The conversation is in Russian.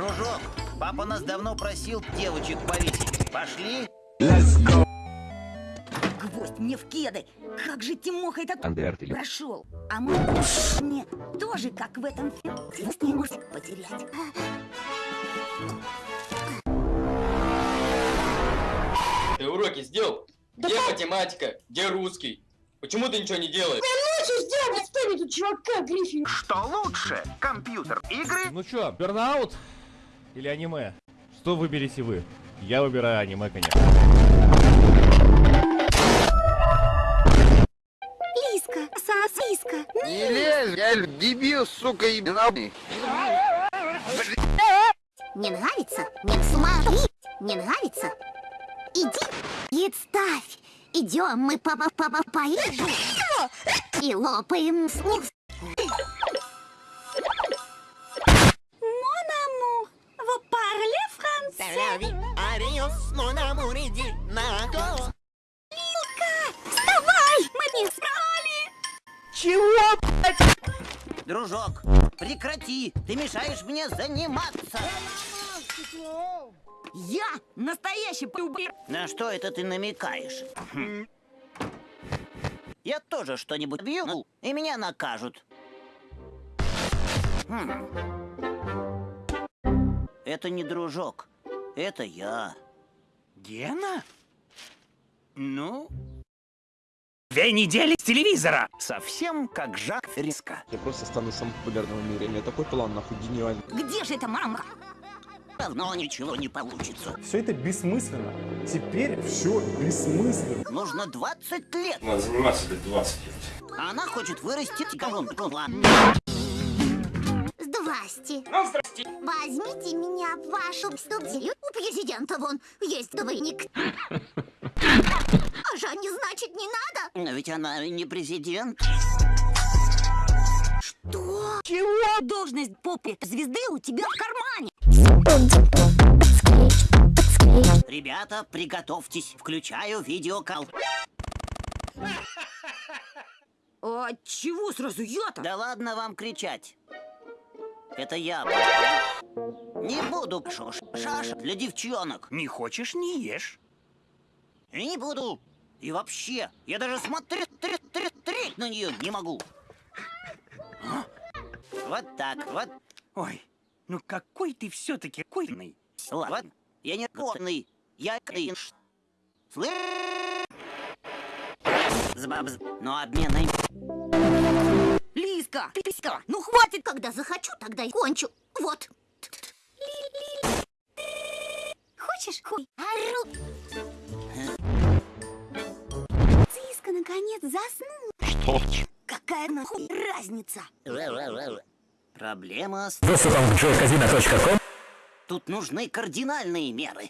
Дружок, папа нас давно просил девочек повесить. Пошли? Гвоздь мне в кеды! Как же Тимоха этот Андертель. прошел? А мы мне тоже, как в этом фильме, не может потерять. Ты уроки сделал? Где математика? Где русский? Почему ты ничего не делаешь? Лучше сделать что-нибудь, чувака, Гриффин. Что лучше? Компьютер, игры? Ну чё, бернаут или аниме? Что выберете вы? Я выбираю аниме, конечно. Лиска, сосиска. Не лезь, я дебил, сука, ебаный. Не нравится? Не смотри. Не нравится? Иди. Представь. Идем мы папа папа поедем и лопаем слух. Français? Вставай! Мы не спали! Дружок, прекрати. Ты мешаешь мне заниматься. Я настоящий пубер. На что это ты намекаешь? Я тоже что-нибудь бью, и меня накажут. Хм. Это не дружок, это я. Гена? Ну? Две недели с телевизора! Совсем как Жак Риска. Я просто стану самым популярным в мире. У меня такой план, нахуй, гениальный. Где же эта мама? Равно ничего не получится. Все это бессмысленно. Теперь все бессмысленно. Нужно 20 лет. Надо заниматься лет 20 лет. Она хочет вырастить колонку. Здрасте. Ну, здрасте. Возьмите меня в вашу студию. У президента вон есть двойник. А Жанне, значит, не надо? Но ведь она не президент. Что? Чего? Должность попы звезды у тебя в кармане. Ребята, приготовьтесь. Включаю видеокал. А чего сразу я-то? Да ладно вам кричать. Это я. Не буду шош. Шаша для девчонок. Не хочешь, не ешь. И не буду. И вообще, я даже смотреть треть, треть, треть на нее не могу. А? Вот так, вот. Ой, ну какой ты все-таки койный. Ладно, я не конный, я кринж. Слышь? Но обмен ты писька. Ну хватит, когда захочу, тогда и кончу. Вот. Хочешь хуй? Ору. Циска наконец заснул. Что? Какая нахуй разница? Проблема с... Joycasino.com Тут нужны кардинальные меры.